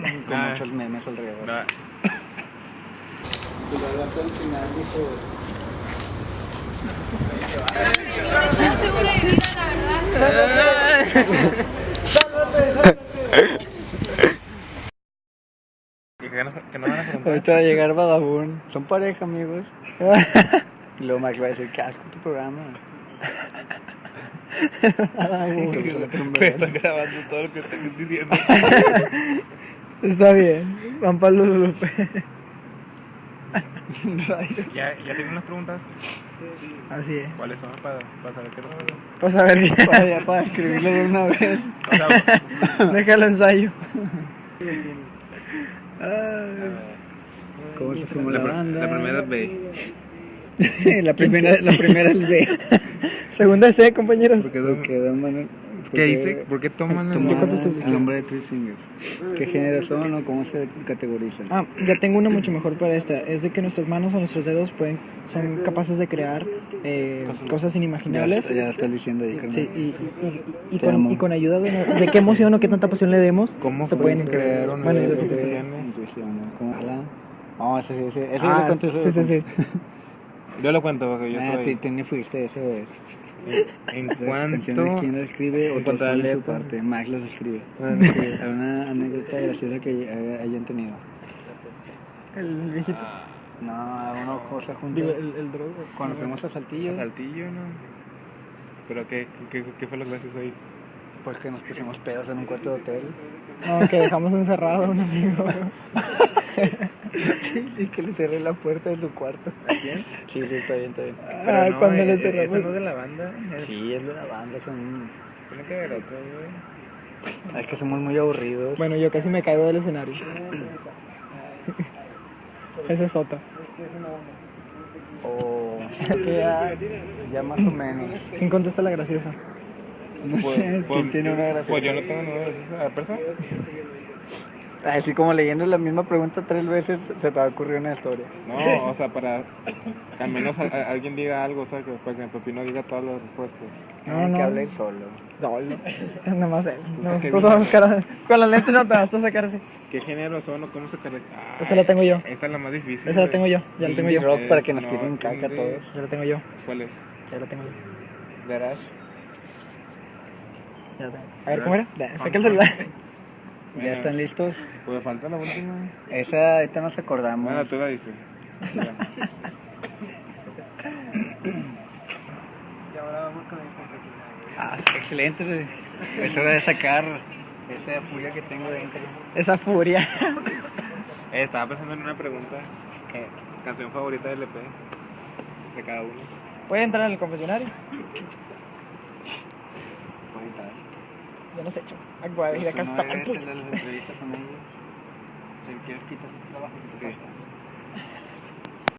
con Ah. muchos memes alrededor. No, Y luego hasta el final dijo, Es un seguro de vida, la verdad. ¿Y qué nos- qué nos van a preguntar? ahorita va a llegar Badabun, son pareja amigos. y luego Max va a decir, qué asco tu programa. Badabun, que solo tiene un Me bebé. están grabando todo lo que estoy diciendo. Está bien. Juan Pablo Lupe. ¿Ya, ya tienen unas preguntas? Así es. ¿Cuáles son? Para, para saber qué respondo. Pues a ver, Para, ya, para escribirle de una vez. Déjalo ensayo. ¿Cómo se formó la, la, pr- banda? la primera es B. la, primera, la primera es B. Segunda C, compañeros. Porque Don Manuel- ¿Qué dice? ¿Por qué toman el nombre de Three Fingers? ¿Qué género son o cómo se categorizan? Ah, ya tengo una mucho mejor para esta. Es de que nuestras manos o nuestros dedos pueden, son capaces de crear eh, cosas ya, inimaginables. ya lo estás diciendo ahí. Sí, y, y, y- y Te con, amo. y con ayuda de, de qué emoción o qué tanta pasión le demos, ¿Cómo se pueden crear una Bueno, idea ala. No, ese sí, ese, ese Ah, lo ese sí, sí, sí. Yo lo cuento porque yo Ah, soy. te, te fuiste, eso ¿En cuánto? ¿quién las escribe? O en cuanto a su parte. Max las escribe. Ah. ¿Alguna anécdota graciosa que hay- hayan tenido? El viejito. No, alguna cosa junto. Digo, el, el drogo. Cuando fuimos a Saltillo, Saltillo, ¿no? ¿Pero qué, qué, qué fue lo gracioso ahí? pues que nos pusimos pedos en un cuarto de hotel. No, que dejamos encerrado a un amigo. y que le cerré la puerta de su cuarto. ¿A quién? Sí, sí, está bien, está bien. Ah, no, cuando eh, le eh, cerramos. ¿Esta no es de la banda? Sí, es de la banda, son... Tiene que ver otro, güey. Es que somos muy aburridos. Bueno, yo casi me caigo del escenario. Esa es otra. O... ya, ya más o menos. ¿Quién contesta la graciosa? No sé, ¿quién tiene una graciosa? Pues yo no tengo ninguna graciosa. ¿A persona? Así como leyendo la misma pregunta tres veces, se te va a ocurrir una historia. No, o sea, para que al menos a- a- alguien diga algo, o sea, que para que Pepino diga todas las respuestas. No, que no. hable solo. No, no. Nada más él. Nosotros somos cara. Con la lente no te vas a sacar así. ¿Qué género son o cómo se caracteriza? Esa la tengo yo. Esta es la más difícil. Esa la tengo yo. Ya la tengo yo. rock para que nos no, tiren caca a todos. Ya la tengo yo. ¿Cuál es? Ya la tengo yo. Garage. Ya la tengo. A ver, ¿cómo era? Saca el celular. ¿Ya están listos? Pues falta la última. Esa, ahorita nos acordamos. Bueno, tú la diste. Y ahora vamos con el confesionario. Ah, sí, excelente. güey. Es hora de sacar esa furia que tengo dentro. Esa furia. Eh, estaba pensando en una pregunta. ¿Qué? Canción favorita del EP. De cada uno. ¿Puede entrar al confesionario? Ya no sé, chavo. Ay, voy a ir no eres puño. el de las entrevistas con ellos. Quieres quitar el trabajo. Sí.